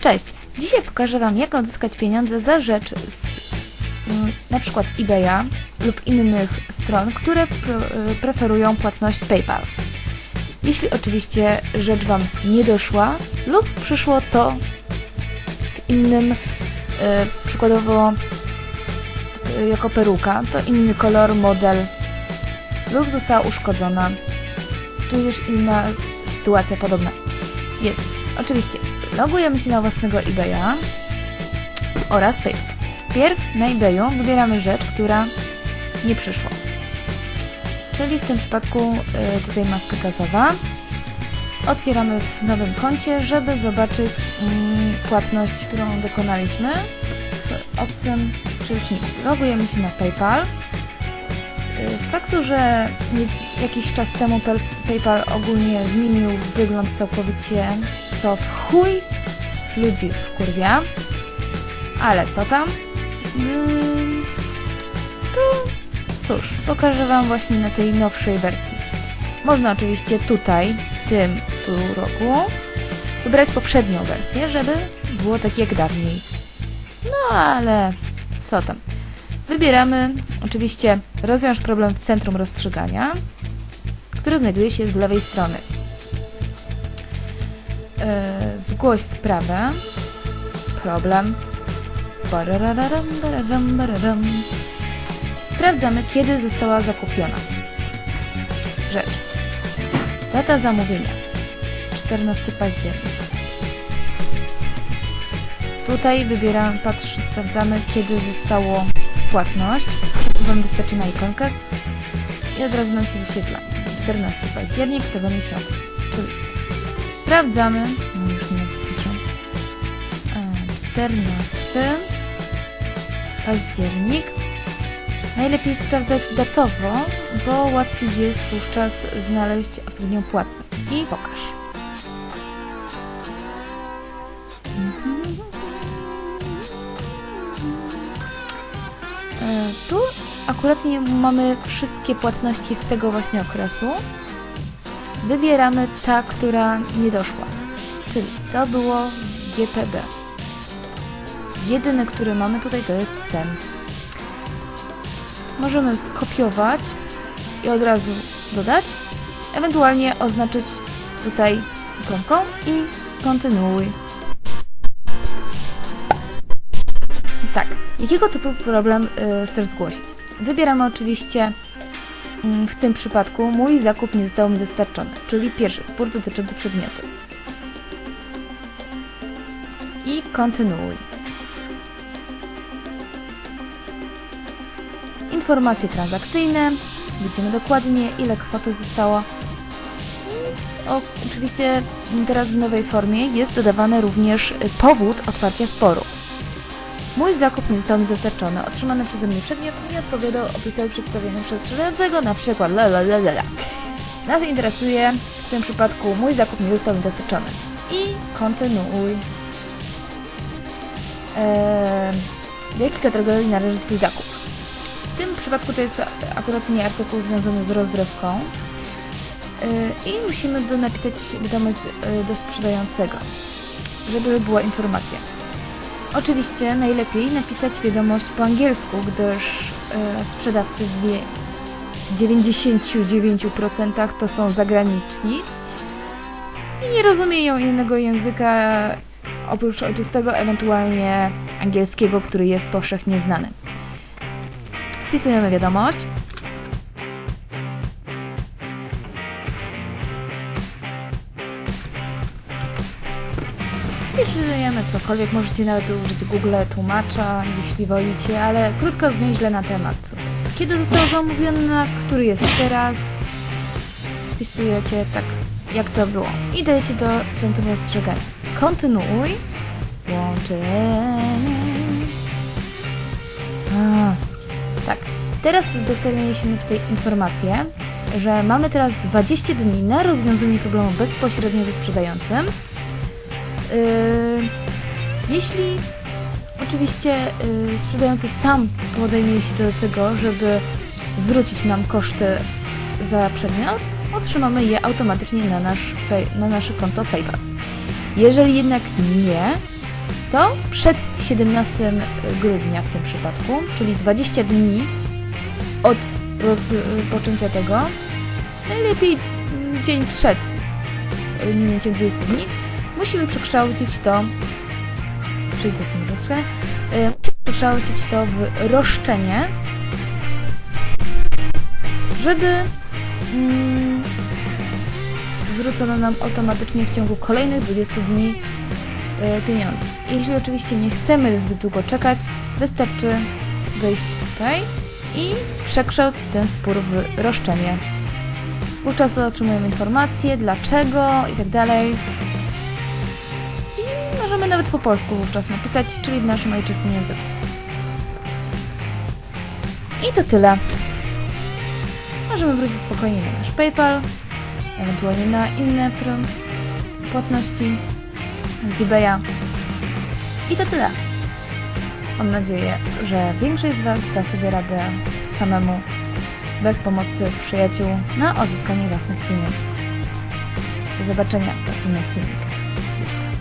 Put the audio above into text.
Cześć! Dzisiaj pokażę Wam, jak odzyskać pieniądze za rzecz z mm, przykład eBaya lub innych stron, które y, preferują płatność PayPal. Jeśli oczywiście rzecz Wam nie doszła lub przyszło to w innym, y, przykładowo y, jako peruka, to inny kolor, model lub została uszkodzona, tudzież inna sytuacja podobna. Więc oczywiście logujemy się na własnego eBaya oraz PayPal. Pierw na eBayu wybieramy rzecz, która nie przyszła. Czyli w tym przypadku y, tutaj maska gazowa. Otwieramy w nowym koncie, żeby zobaczyć mm, płatność, którą dokonaliśmy w obcym przeliczniku. Logujemy się na PayPal. Y, Z faktu, że jakiś czas temu PayPal ogólnie zmienił wygląd całkowicie, co w chuj ludzi wkurwia. Ale co tam? Ym, To cóż, pokażę Wam właśnie na tej nowszej wersji. Można oczywiście tutaj, w tym tu roku, wybrać poprzednią wersję, żeby było tak jak dawniej. No ale co tam? Wybieramy oczywiście rozwiąż problem w centrum rozstrzygania, które znajduje się z lewej strony. Yy, zgłoś sprawę, problem. Sprawdzamy, kiedy została zakupiona rzecz. Data zamówienia 14 październik. Tutaj wybieramy, patrz, sprawdzamy, kiedy zostało płatność. Wam wystarczy na ikonkę i od razu nam się wyświetla. 14 październik tego miesiąca. Czyli sprawdzamy, no już nie piszę, E, 14 październik. Najlepiej sprawdzać datowo, bo łatwiej jest wówczas znaleźć odpowiednią płatność. I pokaż. E, Tu akurat mamy wszystkie płatności z tego właśnie okresu. Wybieramy ta, która nie doszła. Czyli to było GPB. Jedyny, który mamy tutaj to jest ten. Możemy skopiować i od razu dodać, ewentualnie oznaczyć tutaj ikonką i kontynuuj. Tak, jakiego typu problem y, chcesz zgłosić? Wybieramy oczywiście w tym przypadku mój zakup nie został mi dostarczony, czyli pierwszy spór dotyczący przedmiotu. I kontynuuj. informacje transakcyjne, widzimy dokładnie ile kwoty zostało. O, oczywiście teraz w nowej formie jest dodawany również powód otwarcia sporu. Mój zakup nie został mi dostarczony. Otrzymany przeze mnie przedmiot nie odpowiadał opisowi przedstawionym przez sprzedającego, na przykład la. Nas interesuje w tym przypadku mój zakup nie został mi dostarczony. I kontynuuj. Eee, jakiej kategorii należy Twój zakup? W tym przypadku to jest akurat nie artykuł związany z rozrywką Yy, i musimy do napisać wiadomość yy, do sprzedającego, żeby była informacja. Oczywiście najlepiej napisać wiadomość po angielsku, gdyż yy, sprzedawcy w wie- 99% to są zagraniczni i nie rozumieją innego języka oprócz ojczystego, ewentualnie angielskiego, który jest powszechnie znany. Wpisujemy wiadomość. Wpisujemy cokolwiek, możecie nawet użyć Google tłumacza, jeśli wolicie, ale krótko zwięźle na temat. Kiedy został zamówiony, na który jest teraz? Wpisujecie tak, jak to było. I dajecie do centrum rozstrzygania. Kontynuuj. Łączenie. A, tak. Teraz dostaliśmy tutaj informację, że mamy teraz 20 dni na rozwiązanie problemu bezpośrednio ze sprzedającym. Yy, jeśli oczywiście yy, sprzedający sam podejmie się do tego, żeby zwrócić nam koszty za przedmiot, otrzymamy je automatycznie na, nasz na nasze konto PayPal. Jeżeli jednak nie, to przed 17 grudnia w tym przypadku, czyli 20 dni od rozpoczęcia tego, najlepiej dzień przed minięciem 20 dni, musimy przekształcić to, przejdę tym troszkę, y, musimy przekształcić to w roszczenie, żeby mm, zwrócono nam automatycznie w ciągu kolejnych 20 dni y, pieniądze. Jeśli oczywiście nie chcemy zbyt długo czekać, wystarczy wejść tutaj i przekształcić ten spór w roszczenie. Wówczas otrzymujemy informacje, dlaczego i tak dalej. Nawet po polsku wówczas napisać, czyli w naszym ojczystym języku. I to tyle. Możemy wrócić spokojnie na nasz PayPal, ewentualnie na inne płatności z eBaya. I to tyle. Mam nadzieję, że większość z Was da sobie radę samemu, bez pomocy przyjaciół, na odzyskanie własnych pieniędzy. Do zobaczenia w następnych filmikach.